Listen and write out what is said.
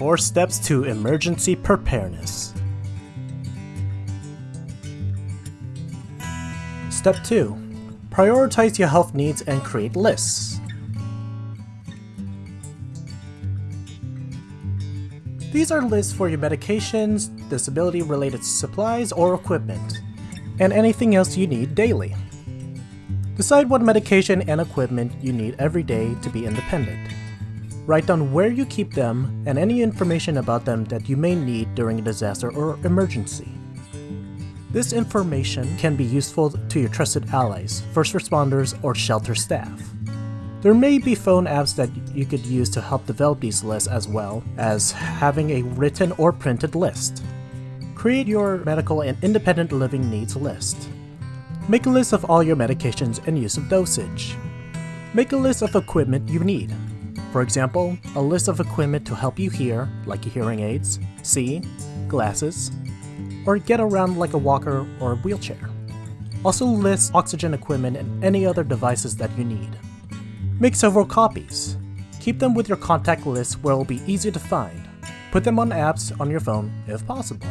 4 Steps to Emergency Preparedness. Step 2. Prioritize your health needs and create lists. These are lists for your medications, disability-related supplies or equipment, and anything else you need daily. Decide what medication and equipment you need every day to be independent. Write down where you keep them and any information about them that you may need during a disaster or emergency. This information can be useful to your trusted allies, first responders, or shelter staff. There may be phone apps that you could use to help develop these lists as well as having a written or printed list. Create your medical and independent living needs list. Make a list of all your medications and use of dosage. Make a list of equipment you need. For example, a list of equipment to help you hear, like your hearing aids, see, glasses, or get around like a walker or a wheelchair. Also list oxygen equipment and any other devices that you need. Make several copies. Keep them with your contact list where it will be easy to find. Put them on apps on your phone if possible.